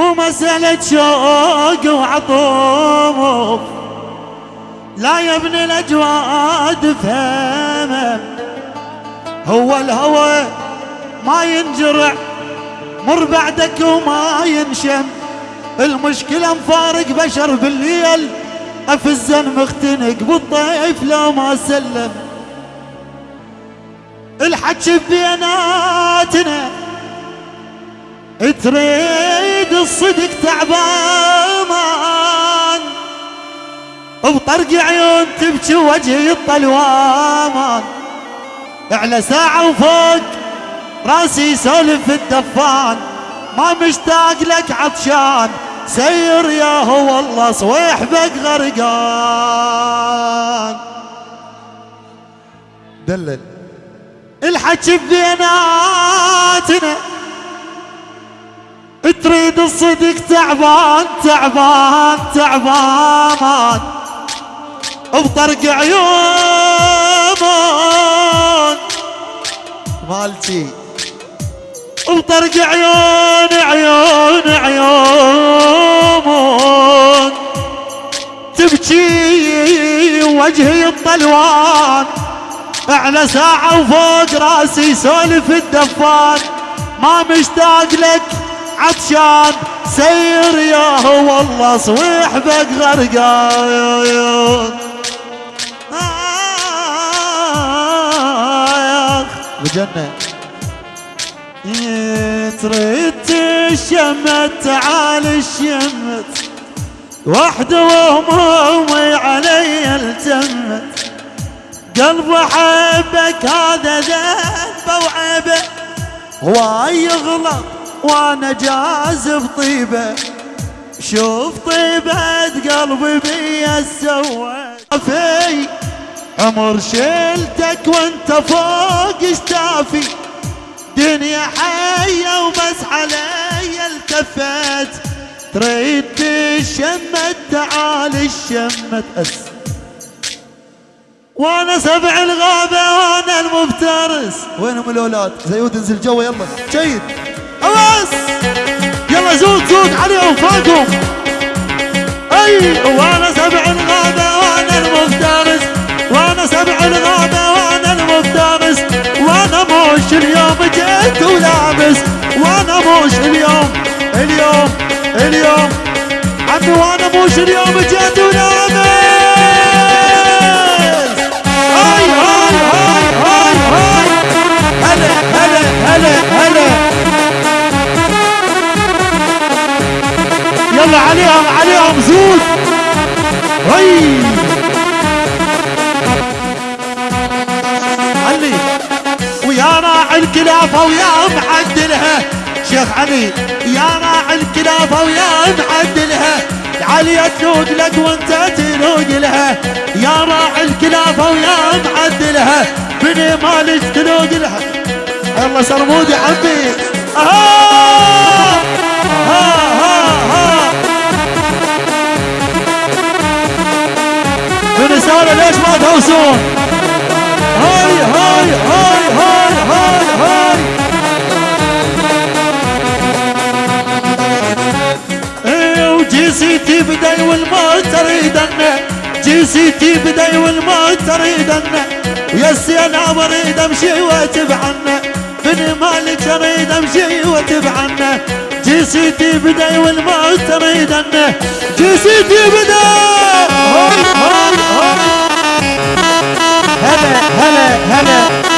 مو مسألة شوق وعطوف لا يا ابن الأجواد فهمه هو الهوى ما ينجرع مر بعدك وما ينشم. المشكلة مفارق بشر بالليل. أفزن مختنق بالطيف لو ما سلم. الحكي بيناتنا تريد الصدق تعبان بطرق عيون تبكي وجهي الطلوامان. اعلى ساعة وفوق راسي يسولف الدفان ما مشتاق لك عطشان سير يا هو والله صويح بك غرقان. دلل الحكي بيناتنا. تريد الصدق تعبان تعبان تعبان. بطرق عيون مالتي. بطرق عيون عيون عيون. تبكي وجهي الطلوان. أعلى ساعة وفوق راسي سولف الدفان. ما مشتاق لك عطشان سير يا والله صويح بك غرقان بجنة. تريد تشمت تعال الشمت. وحده وهمومي علي التمت قلب احبك هذا ذنب وعيبه واي يغلط. وأنا جازف طيبة شوف طيبة قلبي بيا سويت. في عمر شلتك وانت فوق اشتافي دنيا حية وبس علي التفت تريد تشمت تعال الشمت أس. وأنا سبع الغابة وأنا المفترس. وينهم الأولاد؟ زيود انزل جوا يلا. جيد. أواس يلا زود زود عليهم فوقهم. أي وأنا سبع الغابة وأنا المفترس. وأنا سبع الغابة وأنا المفترس. وأنا موش اليوم جيت ولابس. وأنا موش اليوم اليوم اليوم. عمي وأنا موش اليوم جيت ولابس. هلا هلا هلا. عليهم عليهم زود. هي علي ويا راعي الكلافة ويا معدلها شيخ علي يا راعي الكلافة ويا معدلها علي تلوق لك وانت تلوق لها. يا راعي الكلافة ويا معدلها بني مالك تلوق لها. يلا سرمودي عمي. آه برسالة ليش ما تهوسون؟ هاي هاي هاي هاي هاي هاي. إيه وجي سيتي بداي والموت تريدنا جي سيتي بداي والموت تريدنا ويسي أنا بريد أمشي واتبعنا بني مالك اريد أمشي واتبعنا جي سيتي بداي والموت هاي هاي هاي هلا هلا هلا هلا.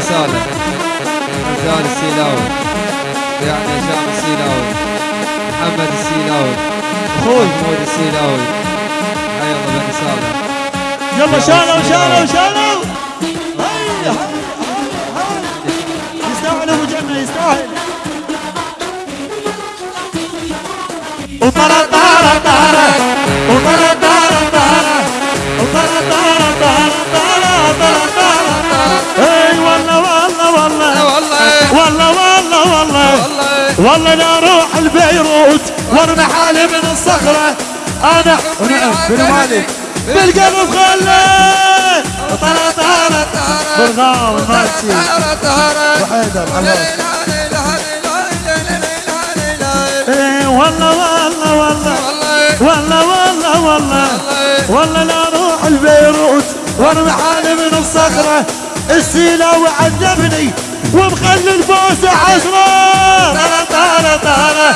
صالح رجال السيلاوي يعني هشام السيلاوي محمد السيلاوي أخوي محمود السيلاوي حي الله صالح يلا شالوا شالوا شالوا هيا هيا هيا يستاهل ابو جنة يستاهل وطرا طارا طارا والله لا أروح البيروت وارمي حالي من الصخرة. أنا ونعم بن مالك بالقلب خلي. طلع طلع بالغاو الماتشي وحيدر الهوس إيه والله والله والله. والله والله والله. والله لا أروح البيروت وارمي حالي من الصخرة. السيلة وعذبني ومخلي البوسة عشرة. طالع طالع طالع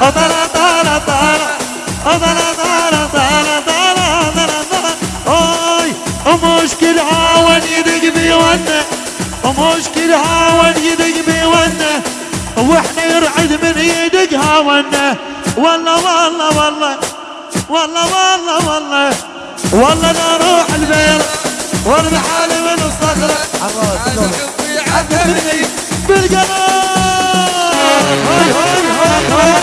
طالع طالع طالع طالع طالع طالع طالع أوي ومشكلها وين يدق بيونا. ومشكلها وين يدق بيونا. وإحنا يرعد من يدقها ونا. والله والله والله والله والله والله. والله لا أروح البير وارمي حالي من الصخرة. هاي هاي هاي هاي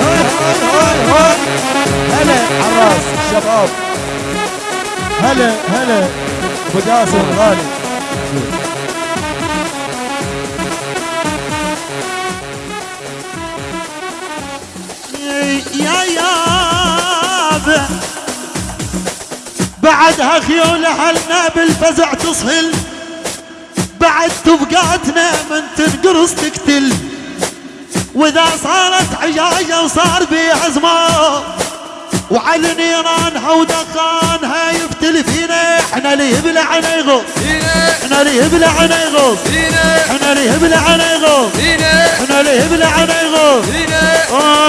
هاي هاي هاي هلا الشباب هلا هلا الغالي يا غالي يا يابا بعدها خيول اهلنا بالفزع تصهل بعد تبقاتنا من تنقرص تقتل وإذا صارت عجاجة وصار بيها زمان وعلى نيرانها ودخانها يفتل فينا إحنا اللي يبلعنا يغوص. إحنا اللي يبلعنا يغوص. إحنا اللي يبلعنا يغوص. إحنا اللي يبلعنا يغوص.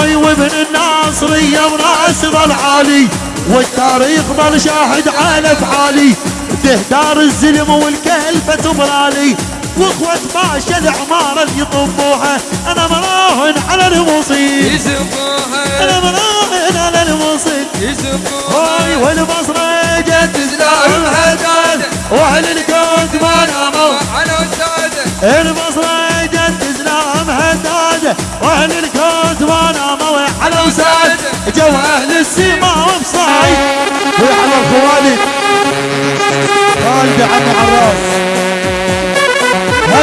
آي وابن الناصرية وراس ظل عالي والتاريخ ظل شاهد على افعالي تهدار الزلم والكلفة تبرالي. وأخوة باشا العمارة اللي يطبوها أنا مراهن على المصيب أنا مراهن على المصيب هاي والبصرة جت زلام هداد وأهل الكوت ما ناموا. البصرة جت زلام هداد. وأهل الكوت ما ناموا. على وساد. جو أهل السما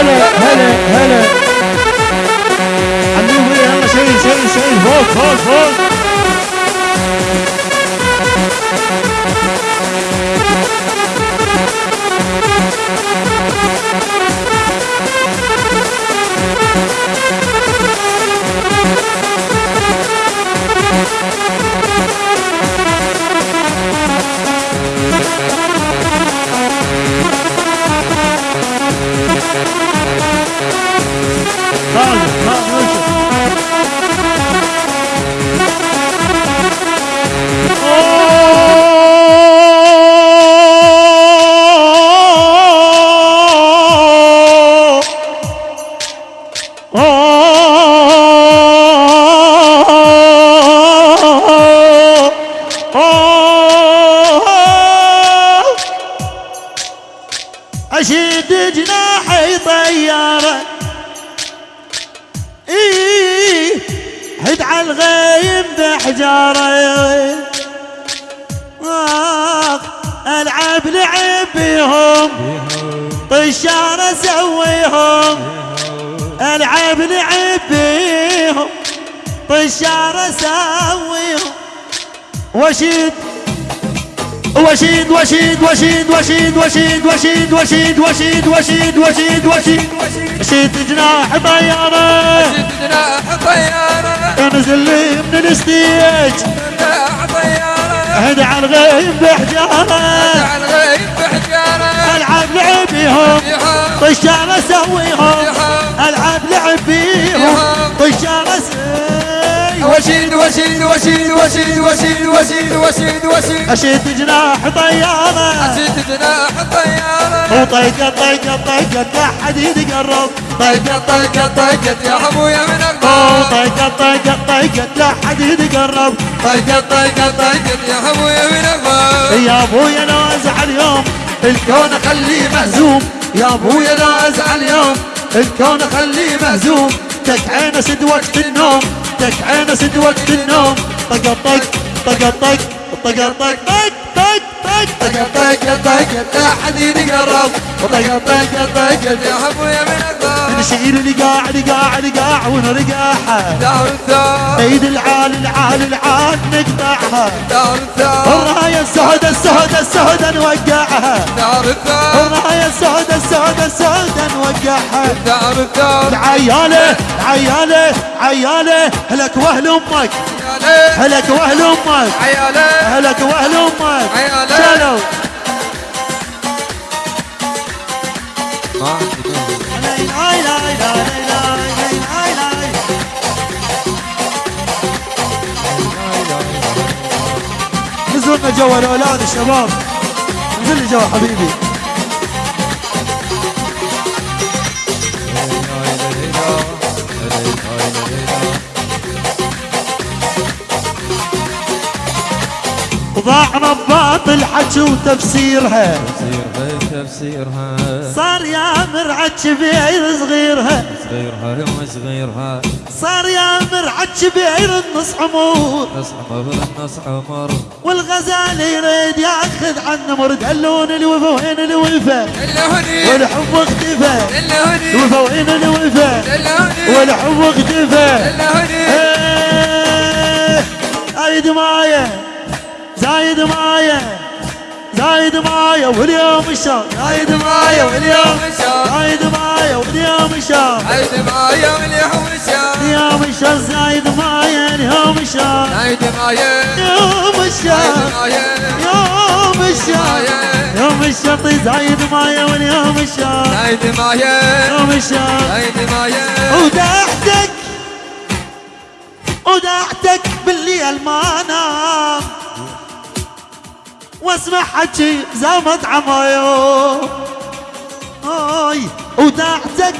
هلا هلا هلا. عاملين إيه يا عم شايل شايل شايل فوق فوق فوق. بحجارة آخ ألعب لعب بيهم طشار أسويهم ألعب لعب بيهم طشار أسويهم وشد وشيد وشيد وشيد وشيد وشيد وشيد وشيد وشيد وشيد وشيد وشيد وشيد جناح طيارة انزل لي الستيج هدع الغيم بحجاره هدع الغيم بحجارة. ألعب لعبيهم. طشاره سويهم. ألعب لعبيهم. أشيد وأشيد وأشيد وأشيد وأشيد وأشيد وأشيد أشيد جناح طيارة. أشيد جناح طيارة. وطيقة طيقة طيقة لا حد يتقرب طيقة طيقة طيقة يا حموية من أقرب طيقة طيقة طيقة لا حد يتقرب طيقة طيقة طيقة يا حموية من أقرب يا أبويا لو أزعل يوم الكون أخليه مهزوم. يا أبويا لو أزعل يوم الكون أخليه مهزوم. تك عينة سد وقت النوم. تك عينه سد وقت النوم. طق طق طق طق طق طق. طق طق طق طق. طق طق لا حد يتقرب طق طق طق يا أبويا من أقطار نشيل القاع القاع القاع ونرقعها دار الثار ايد العال العال العال نقطعها. دار الثار الراية السوداء السوداء السوداء نوقعها. دار الثار الراية السوداء السوداء السوداء نوقعها. دار الثار العيالة العيالة عيالة هلك وأهل أمك. هلك وأهل أمك. عيالي هلك وأهل أمك. عيالة. شالوا ما عندي نزلنا جوا الاولاد الشباب؟ نزل لي جوا حبيبي. ضاعنا بباطل حكي وتفسيرها. تفسيرها صار يا مرعى كبير صغيرها. صغيرها يوم صغيرها. صار يا مرعى كبير النص عمور نص عمر نص عمر. والغزال يريد ياخذ عن نمر دلون الوفا وين الوفا والحب اختفى الوفا وين الوفا والحب اختفى إيه، زايد معايا زايد معايا زايد معايا واليوم الشهر زايد معايا واليوم زايد معايا واليوم الشهر عيد معايا واليوم الشهر اليوم الشهر زايد معايا اليوم الشهر عيد معايا يوم معايا يوم الشهر يوم الشرط زايد معايا واليوم الشهر عيد معايا يوم الشهر عيد معايا ودعتك ودعتك بالليل ما انام واسمع حكي زمت عمايو ودعتك